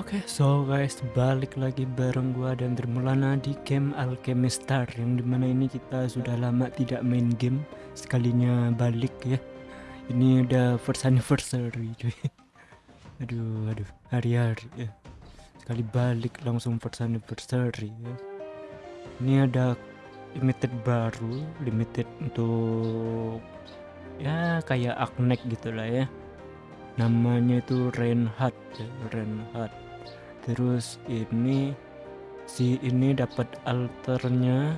Oke, so guys, balik lagi bareng gua dan Dermulana di game Alchemist Star yang di mana ini kita sudah lama tidak main game sekalinya balik ya. Ini udah first anniversary cuy. Aduh, aduh, hari-hari ya. Sekali balik langsung first anniversary ya. Ini ada limited baru, limited untuk ya kayak Aknek gitu lah ya namanya itu Reinhardt ya, Reinhardt terus ini si ini dapat alternya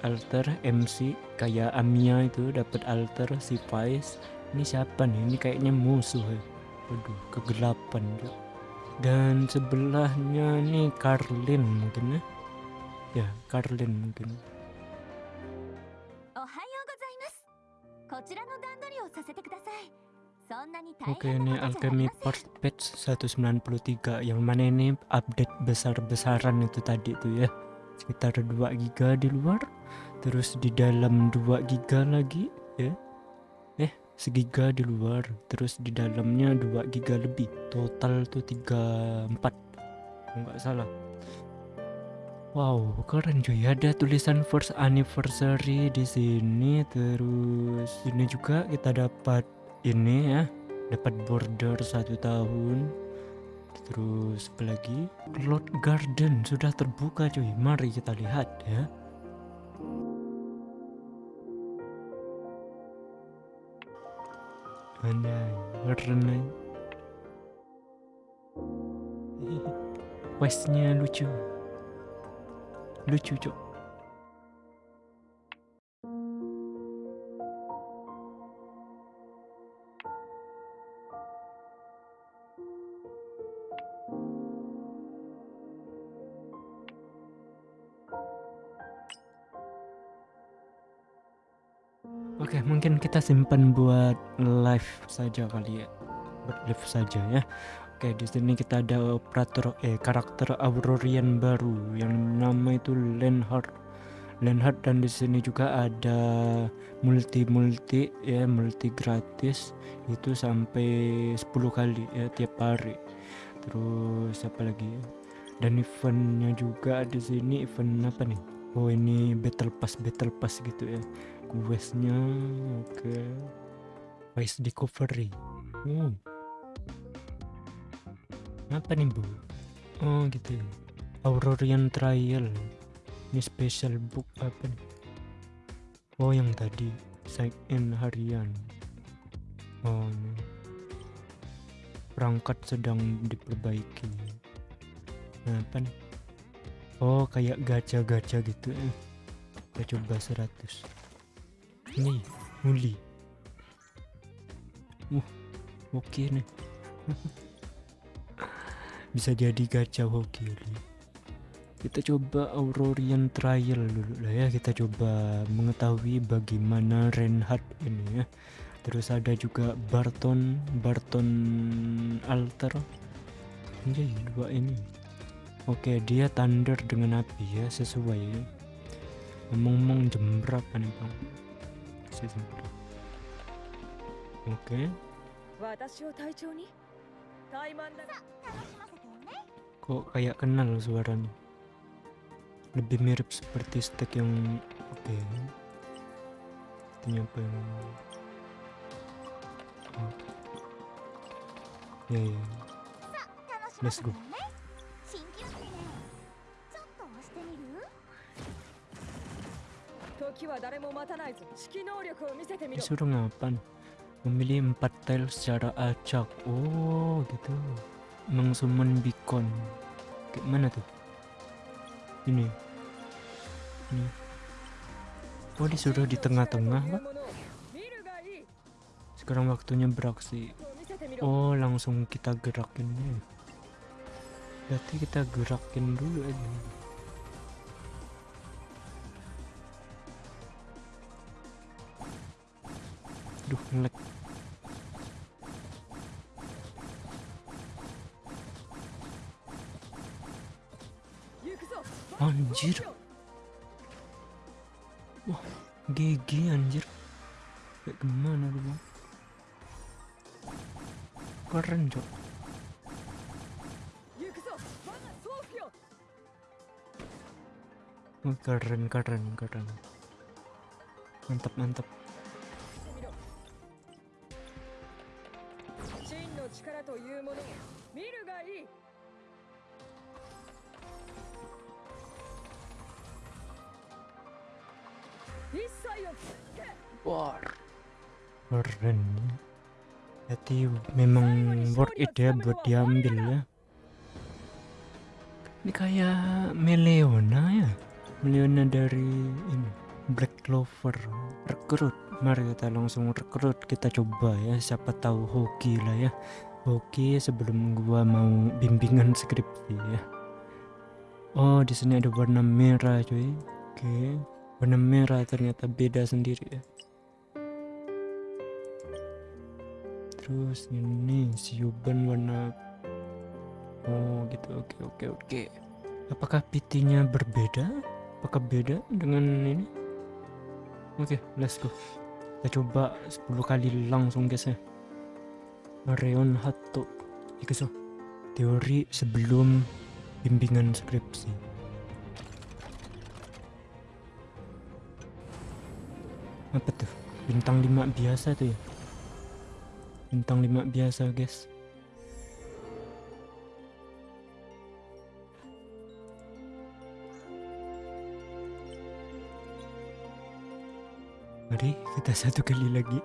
alter MC kayak Amia itu dapat alter si Vice ini siapa nih ini kayaknya musuh ya waduh kegelapan ya. dan sebelahnya nih Carlin mungkin ya ya Carlin mungkin おはようございますこちらの段取りをさせてくださいそんなに大 Oke ini alchemy first patch 193 yang mana ini update besar-besaran itu tadi tuh ya. Sekitar 2 giga di luar terus di dalam 2 giga lagi ya. Eh segiga di luar terus di dalamnya 2 giga lebih. Total tuh 34 enggak salah. Wow, keren cuy. Ada tulisan first anniversary di sini terus ini juga kita dapat ini ya, dapat border satu tahun. Terus lagi? Cloud Garden sudah terbuka cuy. Mari kita lihat ya. Keren nih. Questnya lucu lucu cok Oke, mungkin kita simpan buat live saja kali ya. Buat live saja ya. Oke, di sini kita ada operator eh karakter Aurorian baru yang nama itu Lenhard. Lenhard dan di sini juga ada multi multi ya, multi gratis itu sampai 10 kali ya tiap hari. Terus apa lagi ya? Dan eventnya juga di sini event apa nih? Oh ini battle pass battle pass gitu ya. Questnya oke. Quest discovery. Hmm. Apa nih bu? Oh gitu ya. Aurorian Trial. Ini special book apa nih? Oh yang tadi. Sign in harian. Oh ini. Perangkat sedang diperbaiki. Nah apa nih oh kayak gacha-gacha gitu eh. kita coba 100 ini muli uh oke nih. Bisa jadi gacha hoki kita coba Aurorian Trial dulu lah ya. Kita coba mengetahui bagaimana Reinhardt ini ya. Terus ada juga Barton Barton Alter. Ini dua ini Oke, dia thunder dengan api ya, sesuai ya. Ngomong-ngomong jembrak kan itu. Oke. Kok kayak kenal suaranya? Lebih mirip seperti stek yang oke. Okay. Artinya apa yang... Oh. Ya, ya. Let's go. Disuruh ngapain? Memilih empat tile secara acak. Oh, gitu. Mengsummon beacon. Kayak mana tuh? Ini. Ini. Oh, disuruh di tengah-tengah, Sekarang waktunya beraksi. Oh, langsung kita gerakin nih. Berarti kita gerakin dulu aja. Duh, ngelek. Anjir. Wah, GG anjir. Kayak gimana lu, Bang? Keren, Cok. Keren, keren, keren. Mantap, mantap. Wah. Jadi memang worth it ya buat diambil ya. Ini kayak Meleona ya. Meleona dari ini Black Clover. Rekrut. Mari kita langsung rekrut. Kita coba ya. Siapa tahu hoki lah ya. Hoki sebelum gua mau bimbingan skripsi ya. Oh, di sini ada warna merah cuy. Oke. Okay. Warna merah ternyata beda sendiri ya. Terus ini siuban warna Oh gitu oke oke oke Apakah PT-nya berbeda? Apakah beda dengan ini? Oke let's go Kita coba 10 kali langsung guys ya Areon Hato so Teori sebelum bimbingan skripsi Apa tuh? Bintang 5 biasa tuh ya? Bintang 5 biasa guys. Mari kita satu kali lagi.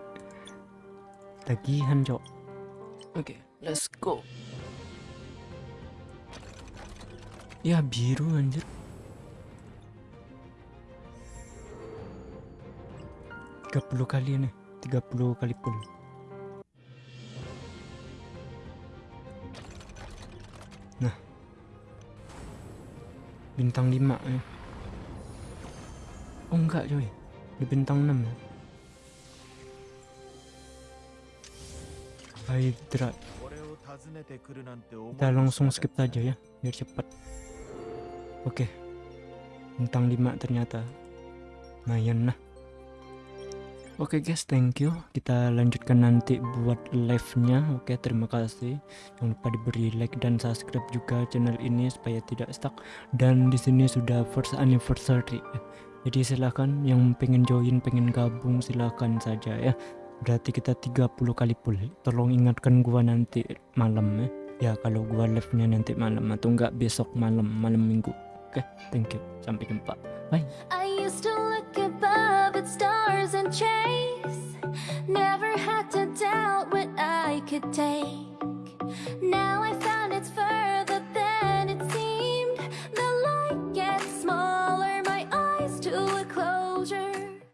Tagihan cok. Oke let's go. Ya biru anjir 30 kali nih 30 kali pun nah bintang 5 ya. Oh enggak coy. Di bintang 6 ya. Hydra. Kita langsung skip aja ya biar cepat. Oke. Okay. bintang 5 ternyata lumayan nah Oke guys, thank you. Kita lanjutkan nanti buat live-nya. Oke, terima kasih. Jangan lupa diberi like dan subscribe juga channel ini supaya tidak stuck. Dan di sini sudah first anniversary. Jadi silahkan yang pengen join, pengen gabung silahkan saja ya. Berarti kita 30 kali full. Tolong ingatkan gua nanti malam ya. Ya kalau gua live-nya nanti malam atau enggak besok malam, malam minggu. Oke, thank you. Sampai jumpa. Bye. Could take.